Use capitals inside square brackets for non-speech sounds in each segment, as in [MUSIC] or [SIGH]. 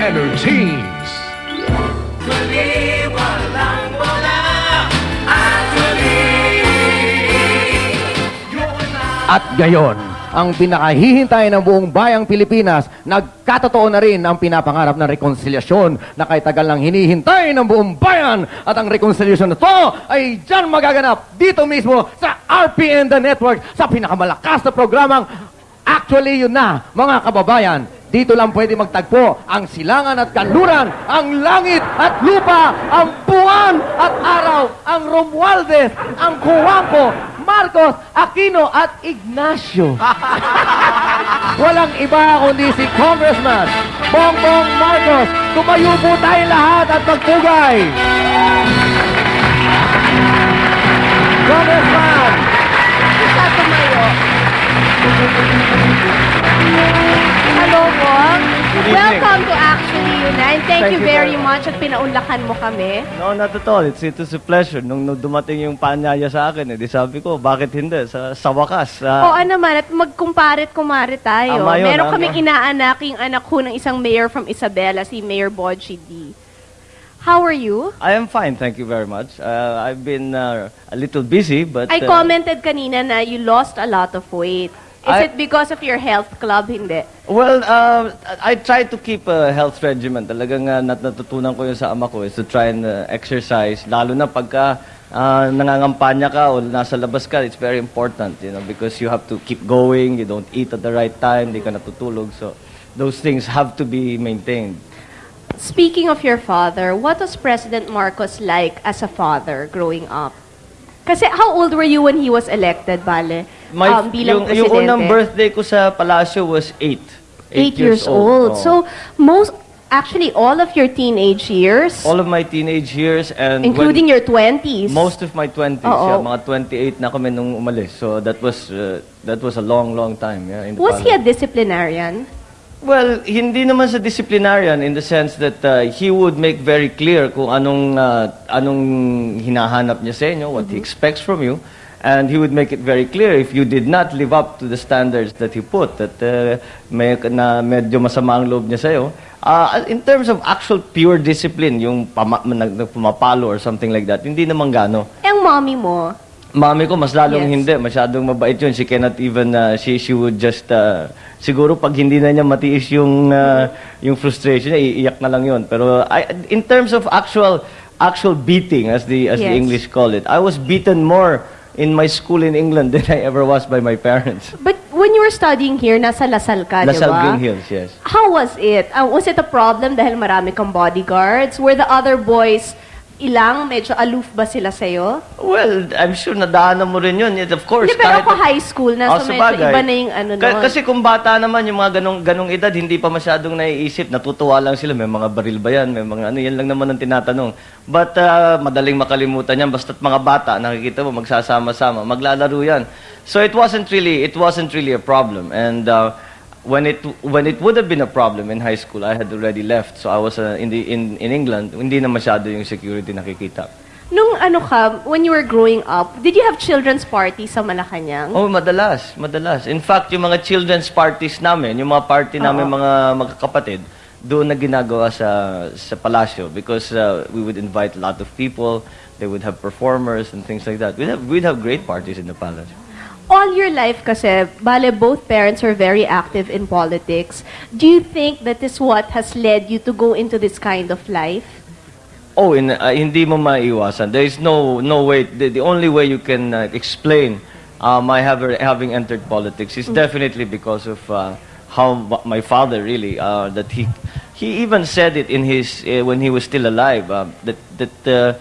Energies. At gayon, ang pinakahihintay ng buong bayang Pilipinas, nagkatotoo na rin ang pinapangarap ng rekonsilyasyon na kay tagal lang hinihintay ng buong bayan. At ang rekonsilyasyon na to ay dyan magaganap dito mismo sa RPN The Network sa pinakamalakas na programang Actually, yun na, mga kababayan. Dito lang pwede magtagpo ang silangan at kanluran, ang langit at lupa, ang buwan at araw, ang Romualdez, ang Cuanco, Marcos, Aquino at Ignacio. [LAUGHS] Walang iba kundi si Congressman Bongbong Marcos. Tumayo po tayo lahat at magpugay. Congressman! Hello po. Welcome to Actually Unite. Thank, Thank you you very very much at pinaunlakan mo kami. No, not at all. It's, it was a pleasure. Nung, nung dumating yung paanyaya sa akin, eh, di sabi ko, bakit hindi? Sa, sa wakas. ah, Oo naman, at magkumparit kumare tayo. Ama yun, Meron ama. kaming inaanaking anak ko ng isang mayor from Isabela, si Mayor Bodji D. How are you? I am fine, thank you very much. Uh, I've been uh, a little busy, but... I uh, commented kanina na you lost a lot of weight. Is I- it because of your health club? Hindi. Well, uh, I try to keep a health regimen. Talagang uh, nat natutunan ko yun sa ama ko is to try and uh, exercise. Lalo na pagka uh, nangangampanya ka o nasa labas ka, it's very important, you know, because you have to keep going, you don't eat at the right time, di ka natutulog. So, those things have to be maintained. Speaking of your father, what was President Marcos like as a father growing up? Kasi how old were you when he was elected, Bale? My, um, bilang yung, yung unang birthday ko sa Palacio was eight. Eight years, old. Oo. So, most, actually, all of your teenage years, all of my teenage years and including when, your 20s, most of my 20s, Oo. yeah, mga 28 na kami nung umalis. So that was uh, that was a long long time, yeah. In the was he a palace. disciplinarian? Well, hindi naman sa disciplinarian in the sense that uh, he would make very clear kung anong uh, anong hinahanap niya sa inyo, what he expects from you. And he would make it very clear if you did not live up to the standards that he put, that uh, may, na medyo masama ang loob niya sa'yo. Uh, in terms of actual pure discipline, yung pama, nag, nag- pumapalo or something like that, hindi naman gano. Ang mommy mo, Mami ko, mas lalong Yes. hindi. Masyadong mabait yun. She cannot even, uh, she, she would just, uh, siguro pag hindi na niya matiis yung, uh, yung frustration niya, iiyak na lang yun. Pero I, in terms of actual, actual beating, as the, as the Yes. English call it, I was beaten more in my school in England [LAUGHS] than I ever was by my parents. but when you were studying here, nasa Lasal ka, di Lasal ba? Green Hills, yes. How was it? Uh, was it a problem dahil marami kang bodyguards? Were the other boys ilang? Medyo aloof ba sila sa'yo? Well, I'm sure nadaanan mo rin yun. Of course, Hindi, pero kahit- ako high school na, Oh, so medyo iba na yung ano Ka- nun. Kasi kung bata naman, yung mga ganong, ganong edad, hindi pa masyadong naiisip. Natutuwa lang sila. May mga baril ba yan? May mga ano, yan lang naman ang tinatanong. But uh, madaling makalimutan yan. Basta't mga bata, nakikita mo, magsasama-sama, maglalaro yan. So it wasn't really, it wasn't really a problem. And uh, when it when it would have been a problem in high school, I had already left. So I was uh, in the in in England. Hindi na masyado yung security nakikita. Nung ano ka, when you were growing up, did you have children's parties sa Malacanang? Oh, madalas, madalas. In fact, yung mga children's parties namin, yung mga party namin mga magkakapatid, doon na ginagawa sa sa palasyo because uh, we would invite a lot of people, they would have performers and things like that. We'd have we'd have great parties in the palace. All your life kasi, bale, both parents are very active in politics. Do you think that is what has led you to go into this kind of life? Oh, in, uh, hindi mo maiwasan. There is no no way. The, the only way you can uh, explain uh, my have, having entered politics is definitely because of uh, how my father really uh, that he he even said it in his uh, when he was still alive uh, that that uh,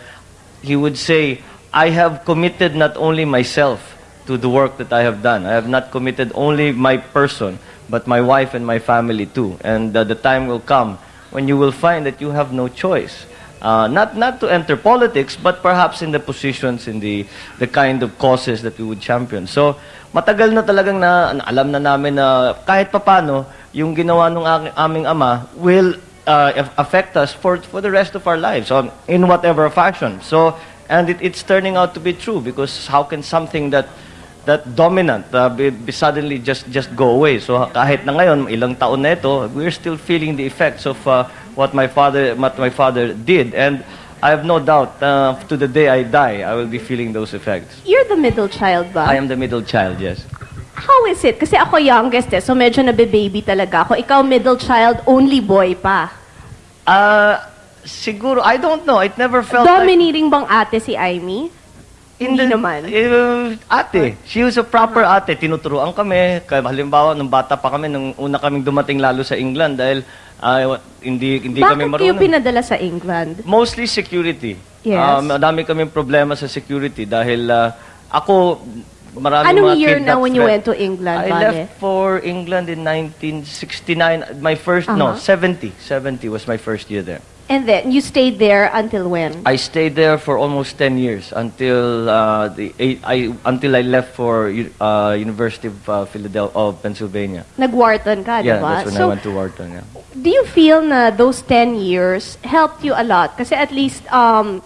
he would say, "I have committed not only myself to the work that I have done. I have not committed only my person, but my wife and my family too. And uh, the time will come when you will find that you have no choice." Uh, not not to enter politics, but perhaps in the positions, in the the kind of causes that we would champion. So, matagal na talagang na, alam na namin na kahit papano, yung ginawa ng aming ama will uh, aff- affect us for for the rest of our lives, um, in whatever fashion. So, and it, it's turning out to be true because how can something that that dominant uh, be, be suddenly just just go away. So kahit na ngayon ilang taon na ito, we're still feeling the effects of uh, what my father what my father did, and I have no doubt uh, to the day I die, I will be feeling those effects. You're the middle child ba? I am the middle child, yes. How is it? Kasi ako youngest eh, so medyo nabe-baby talaga ako. Ikaw middle child, only boy pa. Uh, siguro, I don't know. It never felt like... Dominating bang ate si Aimee? Hindi naman. Uh, ate. She was a proper ate. Tinuturuan kami. Kaya halimbawa, nung bata pa kami, nung una kaming dumating lalo sa England dahil ah, hindi, hindi kami Bakit kayo marunong. pinadala sa England? Mostly security. Yes. Ah, madami kaming problema sa security dahil ah, ako, maraming Anong mga year na when you went to England, I Vale? left for England in 1969. My first, no, Uh-huh. 70. 70 was my first year there. And then, you stayed there until when? I stayed there for almost 10 years until uh, the eight, I until I left for uh, University of uh, Philadelphia of Pennsylvania. Nag-Wharton ka, di Yeah, ba? that's when so, I went to Wharton. Yeah. do you feel na those 10 years helped you a lot? Kasi at least, um,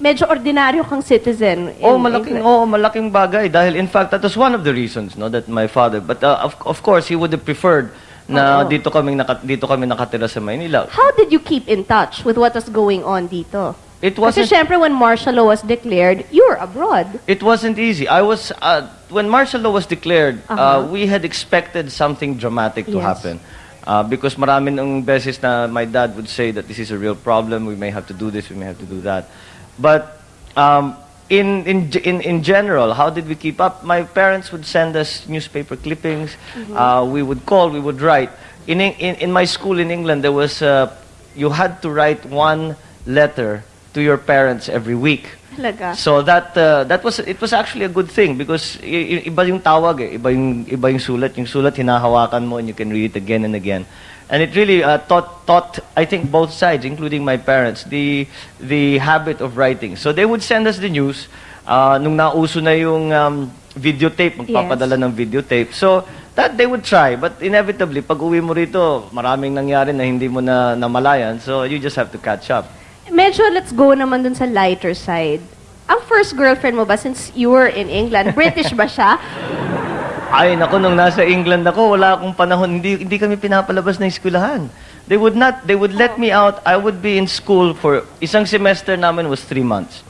medyo ordinaryo kang citizen. in Oh, malaking England. oh, malaking bagay dahil in fact that was one of the reasons no that my father but uh, of, of course he would have preferred na Oo. dito kami naka, dito kami nakatira sa Maynila. How did you keep in touch with what was going on dito? It Kasi wasn't syempre, when martial law was declared, you were abroad. It wasn't easy. I was uh, when martial law was declared. uh Uh-huh. we had expected something dramatic to Yes. happen, uh, because marami ng beses na my dad would say that this is a real problem. We may have to do this. We may have to do that. But um, in in in in general, how did we keep up? My parents would send us newspaper clippings. Uh, we would call. We would write. In in in my school in England, there was uh, you had to write one letter to your parents every week. Talaga. So that uh, that was it was actually a good thing because iba yung tawag eh, iba yung iba yung sulat, yung sulat hinahawakan mo and you can read it again and again. And it really uh, taught taught I think both sides including my parents the the habit of writing. So they would send us the news uh, nung nauso na yung um, videotape, magpapadala ng videotape. So that they would try but inevitably pag uwi mo rito, maraming nangyari na hindi mo na namalayan. So you just have to catch up. Medyo let's go naman dun sa lighter side. Ang first girlfriend mo ba, since you were in England, British ba siya? Ay, naku, nung nasa England ako, wala akong panahon, hindi, hindi kami pinapalabas ng eskwelahan. They would not, they would let me out, I would be in school for, isang semester namin was three months.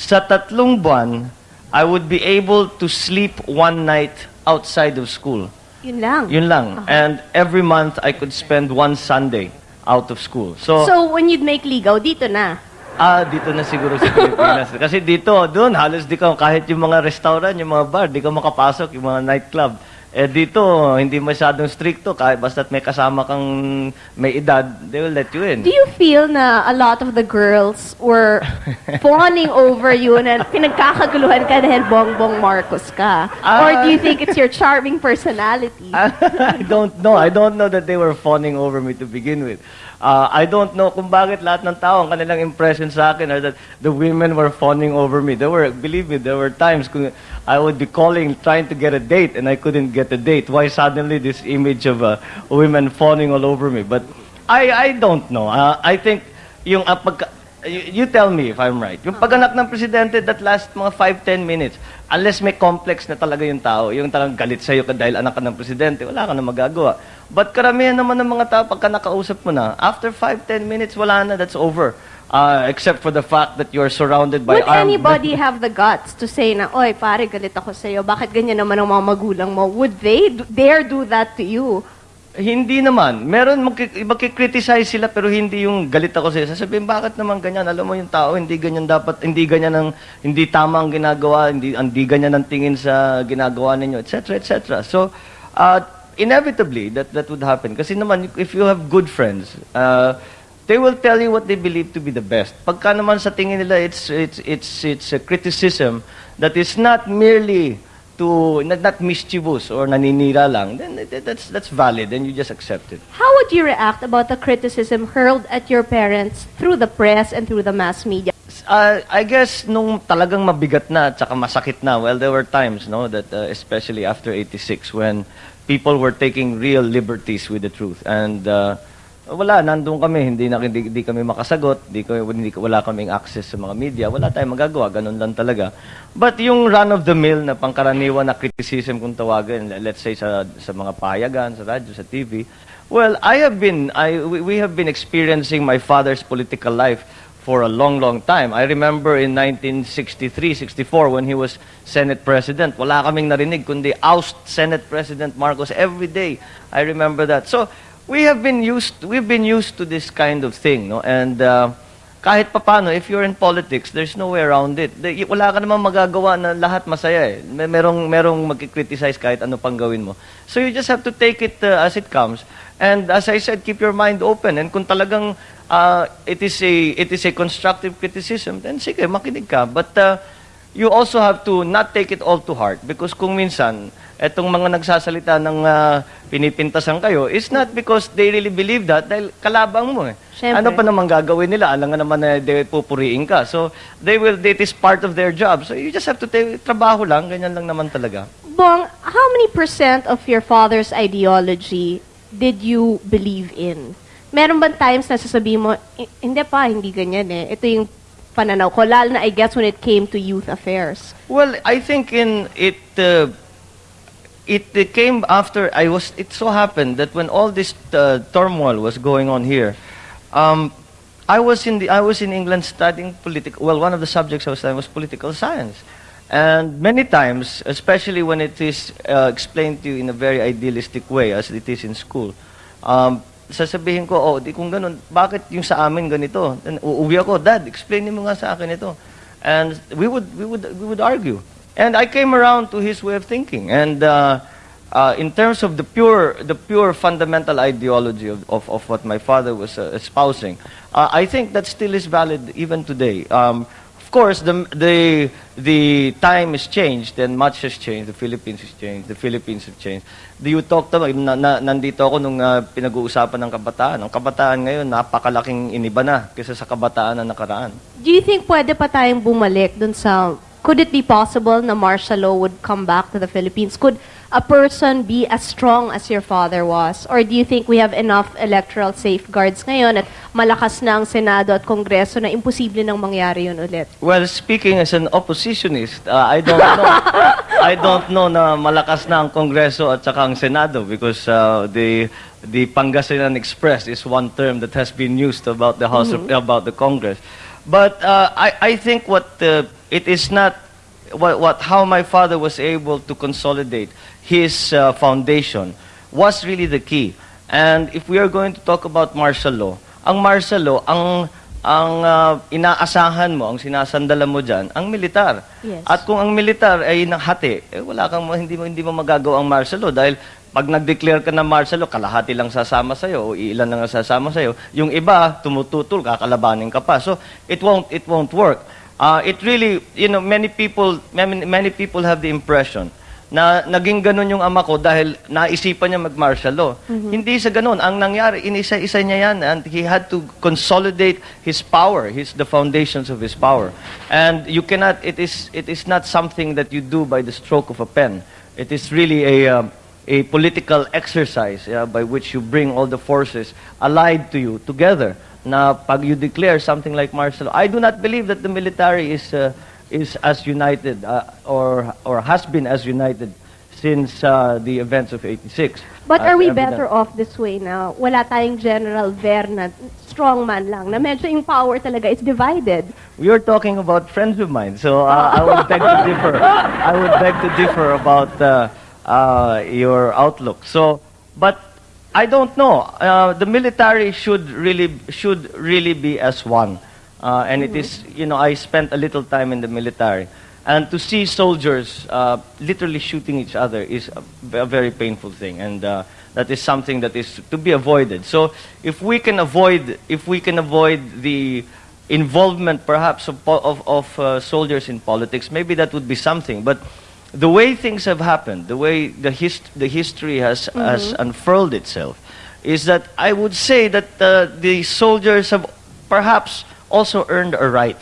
Sa tatlong buwan, I would be able to sleep one night outside of school. Yun lang. Yun lang. And every month, I could spend one Sunday out of school. So, So, when you'd make ligaw, dito na. Ah, dito na siguro sa [LAUGHS] Pilipinas. Kasi dito, doon, halos di ka, kahit yung mga restaurant, yung mga bar, di ka makapasok, yung mga nightclub. Eh dito, hindi masyadong stricto, kahit basta't may kasama kang may edad, they will let you in. Do you feel na a lot of the girls were [LAUGHS] fawning over you na pinagkakaguluhan ka dahil bongbong Marcos ka? Or do you think it's your [LAUGHS] charming personality? I don't know. I don't know that they were fawning over me to begin with. Uh, I don't know kung bakit lahat ng tao, ang kanilang impression sa akin are that the women were fawning over me. There were, believe me, there were times kung I would be calling, trying to get a date, and I couldn't get a date. Why suddenly this image of uh, women fawning all over me? But I, I don't know. Uh, I think yung uh, pagka, you, you tell me if I'm right. Yung paganak ng presidente, that last mga 5-10 minutes, unless may complex na talaga yung tao, yung talagang galit sa'yo ka dahil anak ka ng presidente, wala ka na magagawa. But karamihan naman ng mga tao, pagka nakausap mo na, after 5-10 minutes, wala na, that's over. Uh, except for the fact that you're surrounded by Would armed... anybody have the guts to say na, Oy, pare, galit ako sa'yo. Bakit ganyan naman ang mga magulang mo? Would they do- dare do that to you? Hindi naman. Meron, magki- magkikriticize sila pero hindi yung galit ako sa'yo. Sasabihin, bakit naman ganyan? Alam mo yung tao, hindi ganyan dapat, hindi ganyan ang, hindi tama ang ginagawa, hindi, hindi ganyan ang tingin sa ginagawa ninyo, etc., etc. So, uh, inevitably, that, that would happen. Kasi naman, if you have good friends, uh, they will tell you what they believe to be the best. Pagka naman sa tingin nila, it's, it's, it's, it's a criticism that is not merely to not, not mischievous or naninira lang, then that- that's that's valid and you just accept it. How would you react about the criticism hurled at your parents through the press and through the mass media? Uh, I guess nung talagang mabigat na at saka masakit na, well, there were times, no, that uh, especially after 86 when people were taking real liberties with the truth. And uh, wala, nandun kami, hindi, na, hindi, hindi kami makasagot, hindi, hindi, wala kaming access sa mga media, wala tayong magagawa, ganun lang talaga. But yung run-of-the-mill na pangkaraniwan na criticism kung tawagin, let's say sa, sa mga payagan, sa radyo, sa TV, Well, I have been, I, we, we have been experiencing my father's political life for a long, long time. I remember in 1963, 64, when he was Senate President, wala kaming narinig, kundi oust Senate President Marcos every day. I remember that. So, we have been used, we've been used to this kind of thing, no? And, uh, kahit papano, if you're in politics, there's no way around it. Wala ka namang magagawa na lahat masaya eh. May- Merong, merong magkikriticize kahit ano pang gawin mo. So you just have to take it uh, as it comes. And as I said, keep your mind open. And kung talagang uh, it is a it is a constructive criticism, then sige, makinig ka. But uh, you also have to not take it all to heart because kung minsan etong mga nagsasalita ng uh, pinipintasan kayo is not because they really believe that dahil kalabang mo eh. Siyempre. Ano pa naman gagawin nila? Alam nga naman na they pupuriin ka. So, they will, it is part of their job. So, you just have to take, trabaho lang, ganyan lang naman talaga. Bong, how many percent of your father's ideology did you believe in? Meron ba times na sasabihin mo, "I- hindi pa, hindi ganyan eh. Ito yung pananaw ko. Lalo na, I guess, when it came to youth affairs. Well, I think in it uh, it came after I was. It so happened that when all this uh, turmoil was going on here, um, I was in the I was in England studying political. Well, one of the subjects I was studying was political science, and many times, especially when it is uh, explained to you in a very idealistic way, as it is in school. Um, sasabihin ko, oh, di kung ganun, bakit yung sa amin ganito? And uuwi ako, Dad, explain mo nga sa akin ito. And we would, we would, we would argue. And I came around to his way of thinking. And uh, uh, in terms of the pure, the pure fundamental ideology of, of, of what my father was uh, espousing, uh, I think that still is valid even today. Um, of course, the, the, the time has changed and much has changed. The Philippines has changed. The Philippines have changed. Do you talk to, na, na, nandito ako nung uh, pinag-uusapan ng kabataan. Ang kabataan ngayon, napakalaking iniba na kaysa sa kabataan na nakaraan. Do you think pwede pa tayong bumalik dun sa... Could it be possible na martial law would come back to the Philippines? Could a person be as strong as your father was? Or do you think we have enough electoral safeguards ngayon at malakas na ang Senado at Kongreso na imposible nang mangyari yun ulit? Well, speaking as an oppositionist, uh, I don't know. [LAUGHS] I don't know na malakas na ang Kongreso at saka ang Senado because uh, the the Pangasinan Express is one term that has been used about the House of, about the Congress. But uh, I I think what uh, it is not what, what how my father was able to consolidate his uh, foundation was really the key. And if we are going to talk about martial law, ang martial law, ang ang uh, inaasahan mo, ang sinasandalan mo diyan, ang militar. Yes. At kung ang militar ay nahati, eh, wala kang hindi mo hindi mo magagawa ang martial law dahil pag nag-declare ka ng martial law, kalahati lang sasama sa o ilan lang ang sasama sa Yung iba tumututol, kakalabanin ka pa. So it won't it won't work. Uh, it really, you know, many people many, many people have the impression na naging ganun yung ama ko dahil naisipan niya mag-martial law. Hindi sa ganun. Ang nangyari, inisa-isa niya yan and he had to consolidate his power, his the foundations of his power. And you cannot, it is, it is not something that you do by the stroke of a pen. It is really a, um, a political exercise yeah, by which you bring all the forces allied to you together. Na pag you declare something like martial law, I do not believe that the military is uh, is as united uh, or or has been as united since uh, the events of 86. But are we evident. better off this way now? Wala tayong General Ver na strong man lang, na medyo yung power talaga is divided. We are talking about friends of mine, so uh, I would [LAUGHS] beg to differ. I would beg to differ about uh, uh, your outlook. So, but I don't know. Uh, the military should really should really be as one, uh, and it is you know I spent a little time in the military, and to see soldiers uh, literally shooting each other is a, a very painful thing, and uh, that is something that is to be avoided. So, if we can avoid if we can avoid the involvement perhaps of, of, of uh, soldiers in politics, maybe that would be something. But the way things have happened, the way the, hist- the history has, has unfurled itself, is that I would say that uh, the soldiers have perhaps also earned a right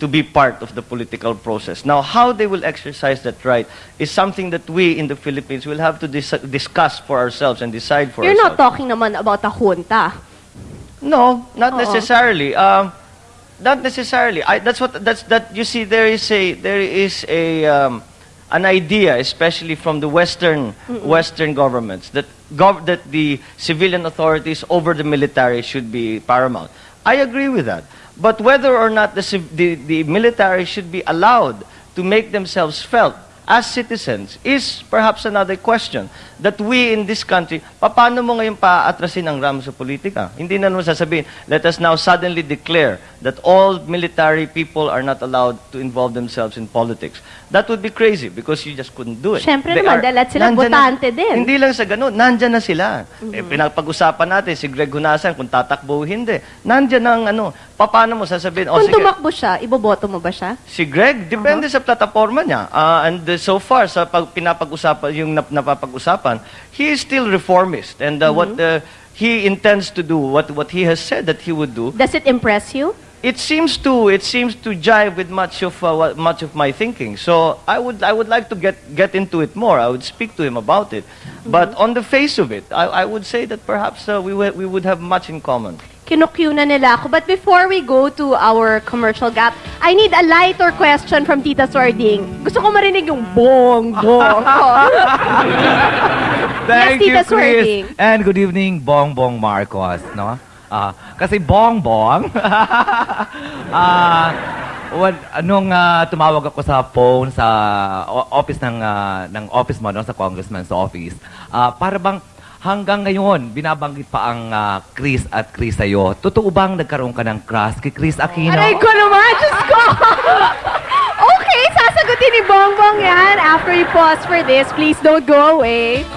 to be part of the political process. Now, how they will exercise that right is something that we in the Philippines will have to dis- discuss for ourselves and decide for ourselves. You're not talking naman about a junta. No, not Oo. necessarily. Um, not necessarily. I, that's what that's that. You see, there is a there is a um, an idea, especially from the Western Western governments, that gov- that the civilian authorities over the military should be paramount. I agree with that. But whether or not the, the, the military should be allowed to make themselves felt as citizens is perhaps another question. That we in this country, paano mo ngayon paatrasin ang RAM sa politika? Hindi na naman sasabihin, let us now suddenly declare that all military people are not allowed to involve themselves in politics. That would be crazy because you just couldn't do it. Siyempre They naman, dahil at sila nandyan botante din. Mm-hmm. Hindi lang sa ganun, nandyan na sila. Eh, pinapag-usapan natin si Greg Hunasan kung tatakbo o hindi. Nandyan ang ano, paano mo sasabihin, oh, Kung sige, tumakbo siya, iboboto mo ba siya? Si Greg, depende sa plataforma niya. Ah, and uh, so far, sa pag pinapag-usapan, yung nap- napapag-usapan, he is still reformist. And uh, what uh, he intends to do, what, what he has said that he would do, Does it impress you? it seems to it seems to jive with much of uh, what, much of my thinking. So I would I would like to get get into it more. I would speak to him about it. But on the face of it, I, I would say that perhaps uh, we we would have much in common. Kinukyu na nila ako. But before we go to our commercial gap, I need a lighter question from Tita Swarding. Gusto ko marinig yung bong, bong. [LAUGHS] Thank Yes, you, Tita Chris. Swerding. And good evening, Bongbong Marcos, no? Ah, kasi Bongbong, [LAUGHS] ah, what, nung ah, tumawag ako sa phone sa office ng ah, ng office mo, no, sa congressman's office, ah, para bang hanggang ngayon, binabanggit pa ang ah, Chris at Chris sa'yo. Totoo bang nagkaroon ka ng crush kay Chris Aquino? Aray ko naman, Diyos ko! [LAUGHS] okay, sasagutin ni Bongbong yan. After you pause for this, please don't go away.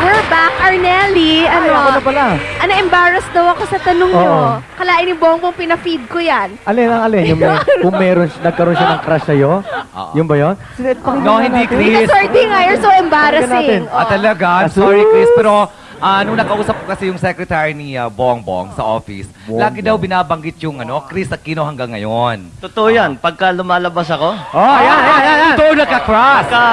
We're back, Arnelli. Ano? ako na pala. Ano, embarrassed daw ako sa tanong nyo. Oo. Kalain ni Bongbong, pinafeed ko yan. Alin ang alin? Yung may, [LAUGHS] kung meron, nagkaroon siya ng crush sa'yo? Yung ba yun? Sige, pakinggan No, nga hindi, natin. Chris. Tita Swarding, ah, you're so embarrassing. Oh. Ah, talaga? I'm sorry, Chris. Pero ah, nung nakausap ko kasi yung secretary ni ah, Bongbong sa office, Bongbong. lagi daw binabanggit yung ano, Chris Aquino hanggang ngayon. Totoo yan. Pagka lumalabas ako, Oh, yan, yan, yan, yan. Ito nagka-crush! pagka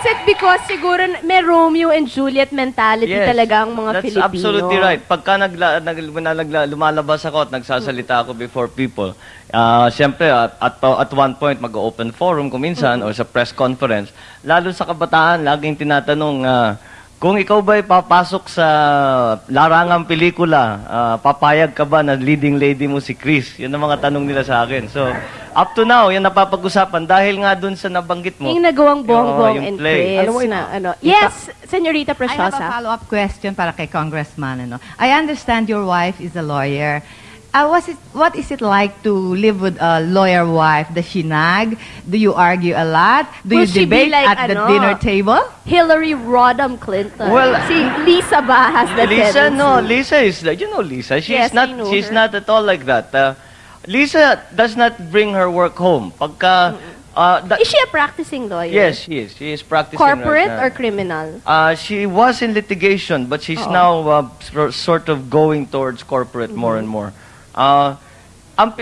is it because siguro may Romeo and Juliet mentality talaga ang mga that's Filipino? absolutely right. Pagka nagla, nag, nagla, lumalabas ako at nagsasalita ako before people, ah siyempre, at, at, at one point, mag-open forum kung minsan or sa press conference, lalo sa kabataan, laging tinatanong, ah, kung ikaw ba'y papasok sa larangang pelikula, ah, papayag ka ba na leading lady mo si Chris? Yun ang mga tanong nila sa akin. So, up to now, yan napapag-usapan dahil nga dun sa nabanggit mo. Yung nagawang Bongbong yung and play. Chris Alam mo, na ano. Yes, Senorita I have a Preciosa. follow-up question para kay Congressman. Ano. I understand your wife is a lawyer. Uh, was it, what is it like to live with a lawyer wife? Does she nag? Do you argue a lot? Do Will you debate like, at the dinner table? Hillary Rodham Clinton. Well, si Lisa ba has the Lisa, tendency? no. Lisa is, like- you know Lisa. She's Yes, not, know she's her. not at all like that. Uh, Lisa does not bring her work home. Pagka, uh, Is she a practicing lawyer? yes, she is. She is practicing Corporate right or criminal? Uh, she was in litigation, but she's Oo. now uh, sort of going towards corporate more and more. Uh, ang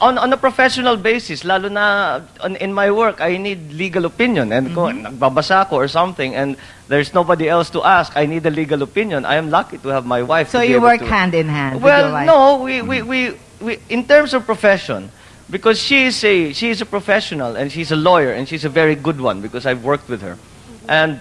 on, on a professional basis, lalo na on, in my work, I need legal opinion. And kung nagbabasa ko or something, and there's nobody else to ask, I need a legal opinion. I am lucky to have my wife. So you work to- hand in hand with Well, your wife? no, we, we, we, we, in terms of profession, because she is a she is a professional and she's a lawyer and she's a very good one because I've worked with her, and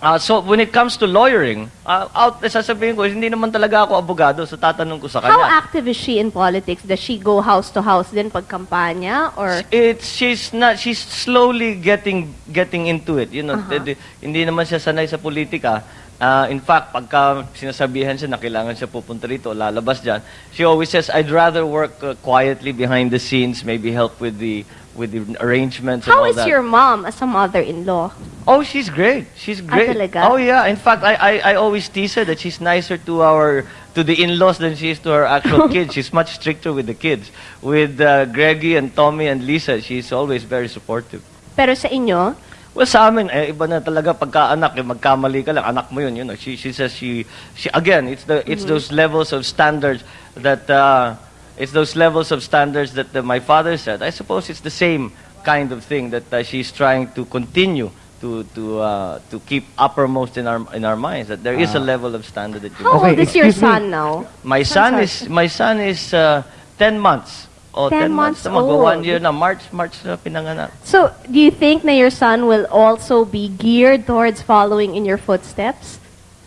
uh, so when it comes to lawyering, uh, out sasabihin ko hindi naman talaga ako abogado, so tatanong ko sa How kanya. active is she in politics? Does she go house to house din pag kampanya? Or It's she's not she's slowly getting getting into it. You know, Uh-huh. d- d- hindi naman siya sanay sa politika. Uh, in fact, pagka sinasabihan siya na kailangan siya pupunta rito, lalabas diyan, she always says, "I'd rather work uh, quietly behind the scenes, maybe help with the with the arrangements and how all is that." your mom as a mother-in-law? Oh, she's great. She's great. talaga? Oh yeah. In fact, I, I I always tease her that she's nicer to our to the in-laws than she is to her actual [LAUGHS] kids. She's much stricter with the kids. With uh, Greggy and Tommy and Lisa, she's always very supportive. Pero sa inyo, Well, sa amin, eh, iba na talaga pagka-anak, eh, magkamali ka lang, anak mo yun, you know. She, she says she, she, again, it's the, it's those levels of standards that, uh, it's those levels of standards that uh, my father said. I suppose it's the same kind of thing that uh, she's trying to continue to, to, uh, to keep uppermost in our, in our minds, that there is a level of standard that you how Okay, old is your excuse me. son now? My Son, son is, my son is, uh, 10 months. Oh, 10 10 months, months na magwa one year na. March, March na pinanganak. So, do you think na your son will also be geared towards following in your footsteps?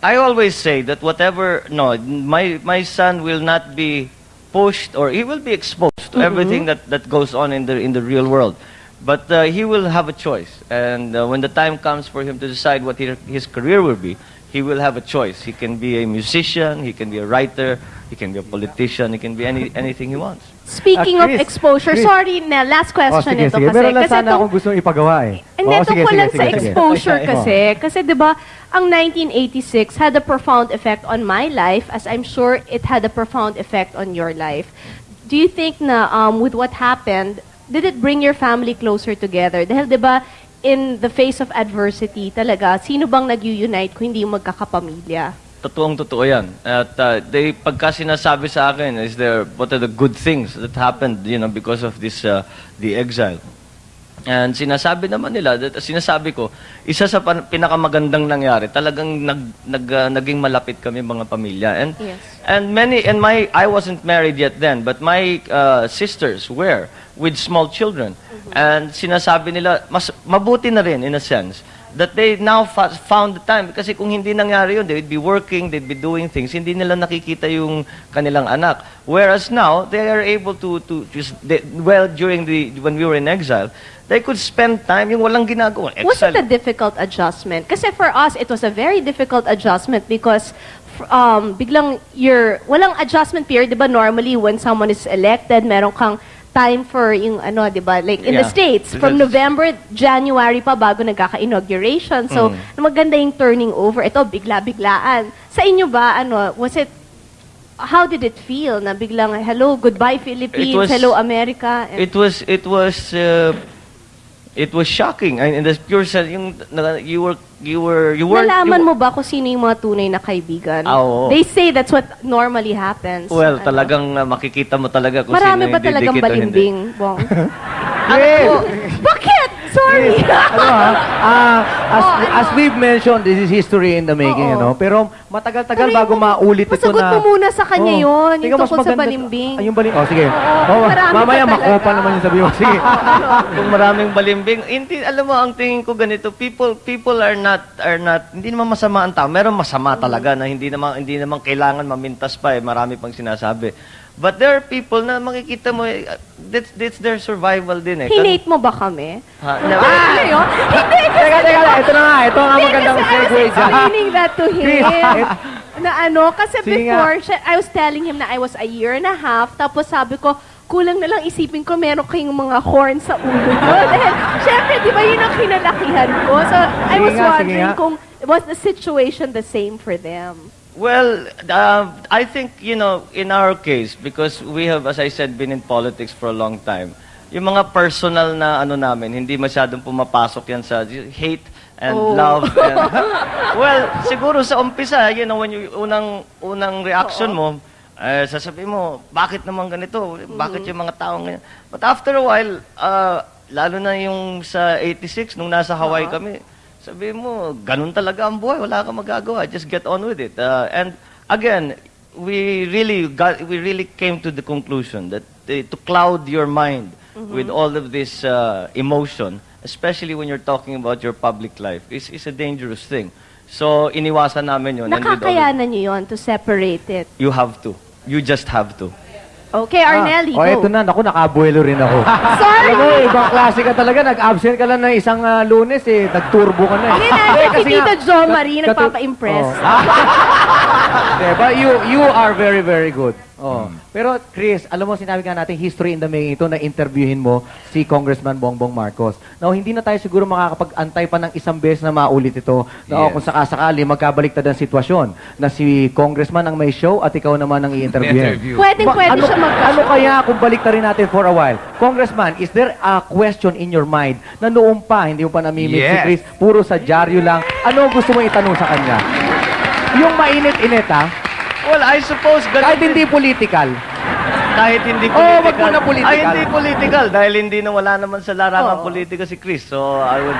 I always say that whatever, no, my, my son will not be pushed or he will be exposed to everything that, that goes on in the, in the real world. But uh, he will have a choice. And uh, when the time comes for him to decide what he, his career will be, he will have a choice. He can be a musician, he can be a writer, he can be a politician, he can be any, anything he wants. Speaking Ah, of Chris, exposure, Chris. sorry na, last Oh, question sige, ito sige. kasi. Meron lang kasi sana itong- akong gusto ipagawa eh. Hindi, Oo, sige, tungkol sige, lang sa sige. exposure Oo. kasi. Kasi 'di ba, ang 1986 had a profound effect on my life as I'm sure it had a profound effect on your life. Do you think na um, with what happened, did it bring your family closer together? Dahil 'di ba, in the face of adversity talaga, sino bang nag-unite kung hindi yung magkakapamilya? Totoong totoo yan. At uh, they, pagka sinasabi sa akin, is there, what are the good things that happened, you know, because of this, uh, the exile. And sinasabi naman nila, that, sinasabi ko, isa sa pan- pinakamagandang nangyari, talagang nag, nag, uh, naging malapit kami mga pamilya. And, Yes. and many, and my, I wasn't married yet then, but my uh, sisters were with small children. And sinasabi nila, mas mabuti na rin in a sense, that they now found the time. Kasi kung hindi nangyari yun, they'd be working, they'd be doing things, hindi nila nakikita yung kanilang anak. Whereas now, they are able to, to just, they, well, during the, when we were in exile, they could spend time yung walang ginagawa. Was it Exile. a difficult adjustment? Kasi for us, it was a very difficult adjustment because um, biglang you're, walang adjustment period, di ba? Normally, when someone is elected, meron kang time for yung ano, di ba? Like in the Yeah. States, from November, January pa bago nagkaka-inauguration. So, Mm. maganda yung turning over. Ito, bigla-biglaan. Sa inyo ba, ano, was it, how did it feel na biglang, hello, goodbye Philippines, was- hello America? It was it was uh, it was shocking. I, in the pure sense, yung na- you were you were you were Nalaman mo ba kung sino yung mga tunay na kaibigan? Ah, oo. They say that's what normally happens. Well, Ano? talagang uh, makikita mo talaga kung Marami sino ba yung talagang didikit o hindi. balimbing, Bong? [LAUGHS] Yes. Bakit? Sorry. ano ha? Ah, [LAUGHS] as, Oh, ano? as we've mentioned, this is history in the making, Oo. ano? Pero matagal-tagal bago yung- maulit ito masagot na... mo muna sa kanya yun, yung tungkol sa balimbing. Ah, yung balim... Oh, sige. Oo, Oh, mamaya makopa naman yung sabi mo. Sige. [LAUGHS] Kung maraming balimbing, hindi alam mo ang tingin ko ganito, people people are not are not hindi naman masama ang tao. Meron masama talaga na hindi naman hindi naman kailangan mamintas pa eh, marami pang sinasabi. But there are people na makikita mo eh, that's, that's their survival din eh. Hinate mo ba kami? Ha, na- Ano yun? Hindi, kasi Teka, teka, ito na nga. Ito ang Hindi, magandang kasi I was segue dyan. explaining that to him. [LAUGHS] Na ano, kasi Sige before, siya- I was telling him na I was a year and a half, tapos sabi ko, kulang na lang isipin ko meron kayong mga horn sa ulo nyo. [LAUGHS] Dahil, syempre, di ba yun ang kinalakihan ko? So, I Sige was nga, sige wondering nga. kung, was the situation the same for them? Well, uh, I think, you know, in our case, because we have, as I said, been in politics for a long time, yung mga personal na ano namin, hindi masyadong pumapasok yan sa hate and Oh. love. And, [LAUGHS] well, siguro sa umpisa, you know, when you, unang, unang reaction mo, eh, sasabihin mo, bakit naman ganito? Bakit yung mga taong ganyan? But after a while, uh, lalo na yung sa 86, nung nasa Hawaii kami, sabi mo, ganun talaga ang buhay, wala kang magagawa, just get on with it. Uh, and again, we really got, we really came to the conclusion that uh, to cloud your mind with all of this uh, emotion, especially when you're talking about your public life, is, is a dangerous thing. So, iniwasan namin yun. Nakakayanan nyo yun to separate it. you have to. You just have to. Okay, Arnelli, oh, go. ito na. Naku, nakabuelo rin ako. [LAUGHS] Sorry! Alam mo, ibang klase ka talaga. Nag-absent ka lang ng isang ah, lunes eh. Nag-turbo ka na eh. Hindi si Tito Jo Marie nagpapa-impress. Oh. [LAUGHS] diba? You, you are very, very good. Oh. Pero Chris, alam mo, sinabi nga natin, history in the making ito na interviewin mo si Congressman Bongbong Marcos. Now, hindi na tayo siguro makakapag-antay pa ng isang beses na maulit ito. Na oh, Yes. kung sakasakali, magkabaliktad ang sitwasyon na si Congressman ang may show at ikaw naman ang i-interviewin. Interview. Pwedeng Ba- pwede ano, siya magka ano kaya kung balik rin natin for a while? Congressman, is there a question in your mind na noong pa, hindi mo pa namimit si Yes. Chris, puro sa dyaryo lang, ano gusto mo itanong sa kanya? Yung mainit-init ha, Well, I suppose ganun kahit hindi political. Kahit hindi Oh, political. wag mo na political. Ay, hindi political. Dahil hindi na wala naman sa larangan Oo. politika si Chris. So, I would...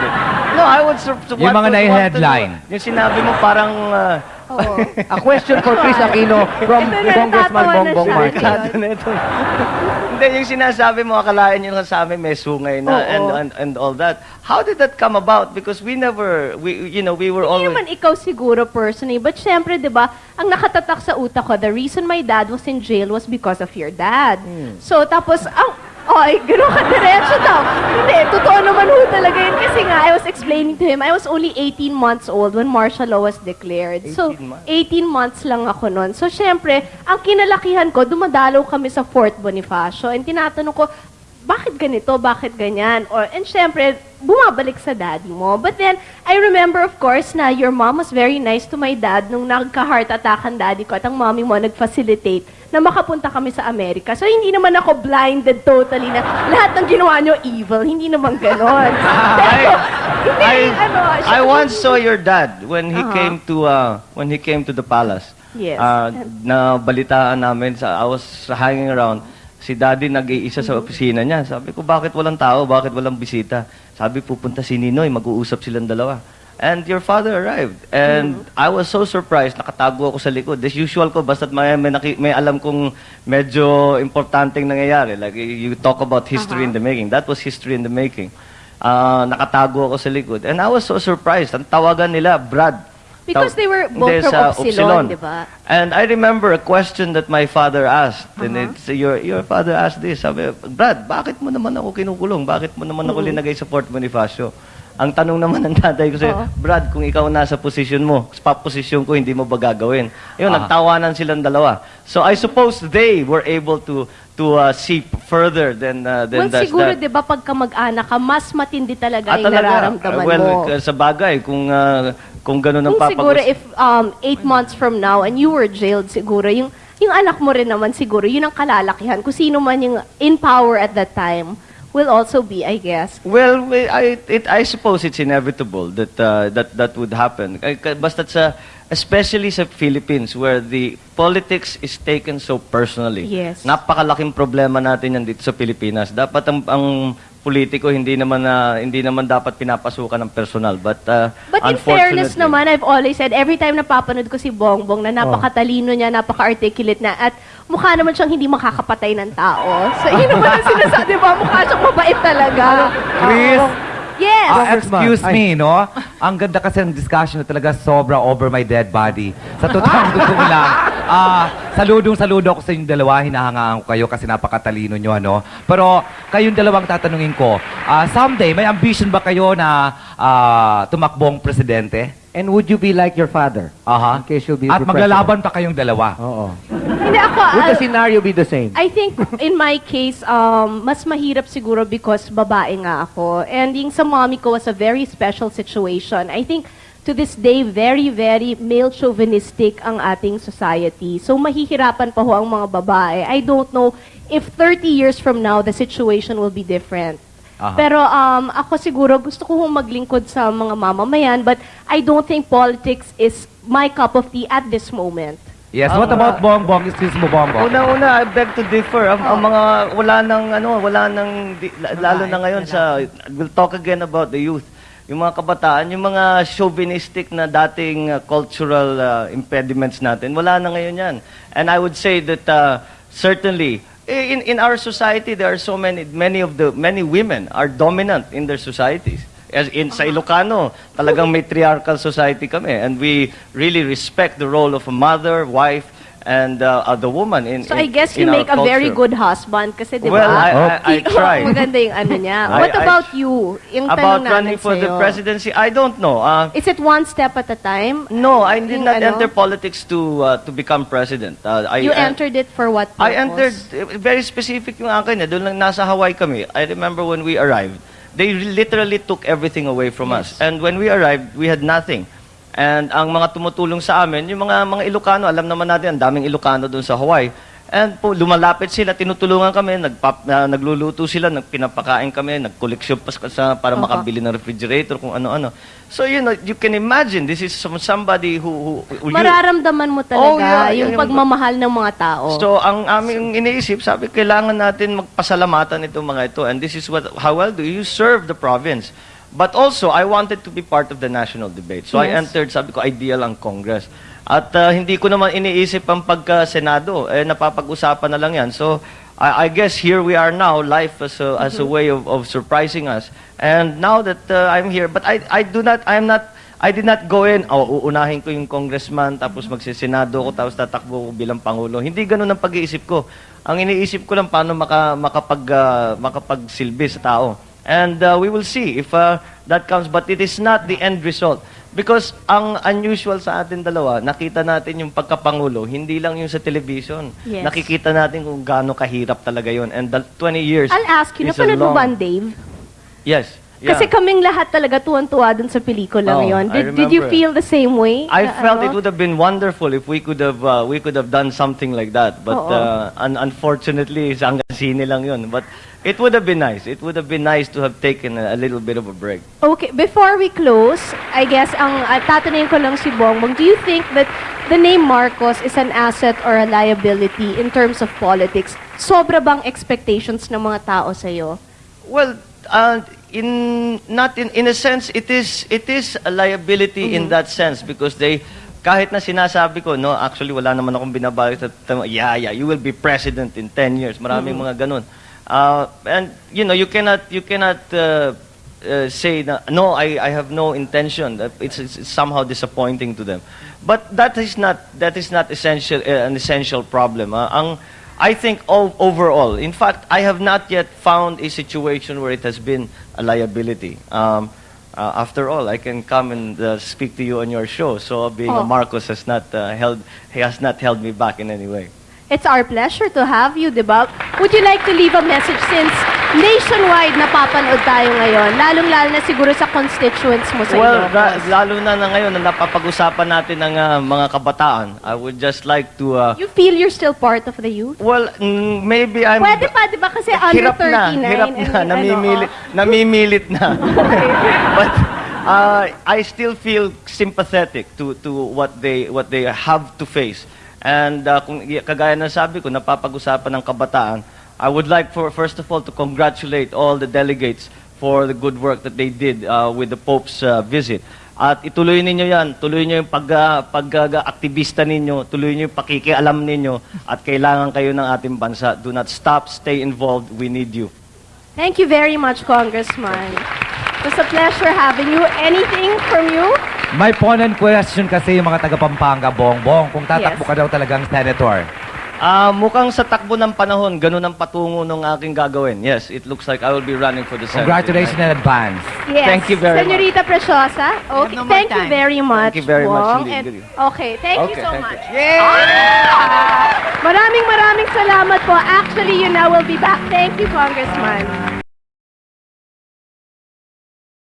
No, I would... Su- su- Yung want mga know. Yung sinabi mo parang... uh, Oo. A question for Chris Aquino from Ito na, Congressman natatawa na Bongbong siya. Marcos. Delikado na ito. [LAUGHS] Hindi, yung sinasabi mo, akalain nyo lang sa amin may sungay na Oo. and, and, and all that. How did that come about? Because we never, we, you know, we were Hindi always... naman ikaw siguro personally, but syempre, di ba, ang nakatatak sa utak ko, the reason my dad was in jail was because of your dad. So, tapos, ang, Oy, gano'n ka diretso daw. Hindi, totoo naman ho talaga yun. Kasi nga, I was explaining to him, I was only 18 months old when martial law was declared. So, 18 months. 18 months lang ako noon. So, syempre, ang kinalakihan ko, dumadalaw kami sa Fort Bonifacio. And tinatanong ko, bakit ganito? Bakit ganyan? Or, and syempre, bumabalik sa daddy mo. But then, I remember, of course, na your mom was very nice to my dad nung nagka-heart attack ang daddy ko at ang mommy mo nag-facilitate na makapunta kami sa Amerika. So, hindi naman ako blinded totally na lahat ng ginawa nyo evil. Hindi naman ganon. [LAUGHS] Pero, hindi, I, ano, I once saw your dad when he Uh-huh. came to uh, when he came to the palace. Yes. Uh, na balitaan namin sa I was hanging around. Si daddy nag-iisa Mm-hmm. sa opisina niya. Sabi ko, bakit walang tao? Bakit walang bisita? Sabi, pupunta si Ninoy, mag-uusap silang dalawa. And your father arrived. And Mm-hmm. I was so surprised, nakatago ako sa likod. As usual ko, basta't may, may, naki- may alam kong medyo importanteng nangyayari. Like, you talk about history in the making. That was history in the making. Ah, nakatago ako sa likod. And I was so surprised. Ang tawagan nila, Brad. Because they were both from sa Upsilon, di ba? And I remember a question that my father asked. And Uh-huh. it's, your, your father asked this. Sabi, Brad, bakit mo naman ako kinukulong? Bakit mo naman ako linagay sa Fort Bonifacio? Ang tanong naman ng tatay ko sa'yo, Oo. Brad, kung ikaw nasa posisyon mo, sa posisyon ko, hindi mo ba gagawin? Yun, Ah. nagtawanan silang dalawa. So I suppose they were able to to uh, see further than uh, than Well, does siguro, that. di ba, pagka mag-anak ka, mas matindi talaga Ah, yung talaga? nararamdaman well, mo. k- sa bagay, kung uh, kung gano'n ang Kung siguro papag- if um, eight months from now and you were jailed siguro, yung, yung anak mo rin naman siguro, yun ang kalalakihan. Kung sino man yung in power at that time will also be, I guess. Well, we- I, it, I suppose it's inevitable that uh, that that would happen. Basta sa, especially sa Philippines where the politics is taken so personally. Yes. Napakalaking problema natin yan dito sa Pilipinas. Dapat ang, ang politiko hindi naman na hindi naman dapat pinapasukan ng personal. But, uh, But in fairness naman, I've always said, every time napapanood ko si Bongbong na napakatalino niya, napaka-articulate na, at mukha naman siyang hindi makakapatay ng tao. So, yun naman ang sinasabi, ba? Mukha siyang mabait talaga. Chris? Yes. Ah, excuse ay. me, no? Ang ganda kasi ng discussion na talaga sobra over my dead body. Sa totoong gusto ko lang, ah, saludong saludo ako sa inyong dalawa. Hinahangaan ko kayo kasi napakatalino nyo, ano? Pero kayong dalawang tatanungin ko, ah, someday, may ambition ba kayo na ah, tumakbong presidente? And would you be like your father? Aha. In case you'll be At maglalaban pa kayong dalawa. Oo. Hindi ako, Would the scenario be the same? I think in my case, um, mas mahirap siguro because babae nga ako. And yung sa mommy ko was a very special situation. I think to this day, very, very male chauvinistic ang ating society. So mahihirapan pa ho ang mga babae. I don't know if 30 years from now, the situation will be different. Aha. Pero um, ako siguro gusto ko hong maglingkod sa mga mamamayan but I don't think politics is my cup of tea at this moment. Yes, what about Bongbong? Excuse mo, Bongbong. Una-una, I beg to differ. Ang, ang mga, wala nang, ano, wala nang, di- la- lalo na ngayon sa, we'll talk again about the youth. Yung mga kabataan, yung mga chauvinistic na dating uh, cultural uh, impediments natin, wala na ngayon yan. And I would say that uh, certainly, in, in our society, there are so many, many of the, many women are dominant in their societies. As in sa Ilocano, talagang matriarchal society kami. And we really respect the role of a mother, wife, and uh, uh, the woman in So in- I guess you make a very good husband kasi di ba? Well, I, I, I try. Maganda yung ano niya. [LAUGHS] I- What I- about you? Yung About running for the presidency, I don't know. Uh, Is it one step at a time? no, I did not ano? enter politics to uh, to become president. Uh, I, You I- entered it for what purpose? I entered, eh, very specific yung akin. Eh. Doon lang nasa Hawaii kami. I remember when we arrived, they literally took everything away from us. And when we arrived, we had nothing. And ang mga tumutulong sa amin, yung mga mga Ilocano, alam naman natin, ang daming Ilocano doon sa Hawaii. And po, lumalapit sila, tinutulungan kami, nagpap, na- nagluluto sila, nagpinapakain kami, nagkoleksyon pa sa, para Opo. makabili ng refrigerator, kung ano-ano. So, you know, you can imagine, this is from somebody who... who, who Mararamdaman mo talaga Oh, yeah, yung yung- pagmamahal ng mga tao. So, ang aming iniisip, sabi, kailangan natin magpasalamatan itong mga ito. And this is what, how well do you serve the province? But also, I wanted to be part of the national debate. So, I Yes. entered, sabi ko, ideal ang Congress. At ah, hindi ko naman iniisip ang pagka-Senado. Eh, napapag-usapan na lang yan. So, I, I guess here we are now, life as a, as a way of, of surprising us. And now that uh, I'm here, but I, I do not, I'm not, I did not go in, oh, uunahin ko yung congressman, tapos magsisenado ko, tapos tatakbo ko bilang pangulo. Hindi ganun ang pag-iisip ko. Ang iniisip ko lang paano maka, makapag, ah, makapagsilbi sa tao. And uh, we will see if uh, that comes. But it is not the end result. Because ang unusual sa atin dalawa, nakita natin yung pagkapangulo, hindi lang yung sa television. Yes. Nakikita natin kung gaano kahirap talaga yun. And the 20 years I'll ask you, napanood mo ba ang Dave? Yes. Yeah. Kasi kaming lahat talaga tuwan-tuwa dun sa pelikula Oh, ngayon. Did, did you feel the same way? I Na felt ano? it would have been wonderful if we could have uh, we could have done something like that. But Oo. uh, un- unfortunately, [LAUGHS] hanggang sine lang yun. But it would have been nice. It would have been nice to have taken a, a little bit of a break. Okay, before we close, I guess ang uh, tatanungin ko lang si Bongbong, do you think that the name Marcos is an asset or a liability in terms of politics? Sobra bang expectations ng mga tao sa'yo? Well, uh, in not in in a sense, it is it is a liability in that sense because they kahit na sinasabi ko, no, actually wala naman akong binabalak sa yeah, yeah, you will be president in 10 years. Maraming mga ganun. Uh, and you know, you cannot you cannot uh, uh, say na no, I I have no intention. That It's, it's, it's somehow disappointing to them. But that is not that is not essential uh, an essential problem. ah. ang I think overall, in fact, I have not yet found a situation where it has been a liability. Um, uh, after all, I can come and uh, speak to you on your show. So being Oh. a Marcos has not uh, held he has not held me back in any way. It's our pleasure to have you, di ba? Would you like to leave a message since nationwide napapanood tayo ngayon, lalong-lalo na siguro sa constituents mo sa Well, Ilocos? ra- lalo na na ngayon na napapag-usapan natin ng uh, mga kabataan, I would just like to uh, You feel you're still part of the youth? well, mm, maybe I'm Pwede pa, di ba? Kasi under hirap na, 39. hirap and- na, ano, oh. namimilit na. [LAUGHS] But uh, I still feel sympathetic to to what they what they have to face. And uh, kung kagaya ng sabi ko, napapag-usapan ng kabataan, I would like for first of all to congratulate all the delegates for the good work that they did uh, with the Pope's uh, visit. At ituloy ninyo yan, tuloy nyo yung pag, uh, pag-aktivista ninyo, tuloy nyo yung pakikialam ninyo, at kailangan kayo ng ating bansa. Do not stop, stay involved, we need you. Thank you very much, Congressman. It was a pleasure having you. Anything from you? May ponent question kasi yung mga taga Pampanga, Bongbong, kung tatakbo Yes. ka daw talagang senator. Ah, mukhang sa takbo ng panahon, ganun ang patungo ng aking gagawin. Yes, it looks like I will be running for the Senate. Congratulations in advance. Yes. Thank you very much. Senorita Preciosa. Okay. no more thank you time. very much. Thank you very much Wong. indeed. And- okay. Thank you Okay, so thank much. you. Ah! Maraming maraming salamat po. Actually, you now will be back. Thank you, Congressman.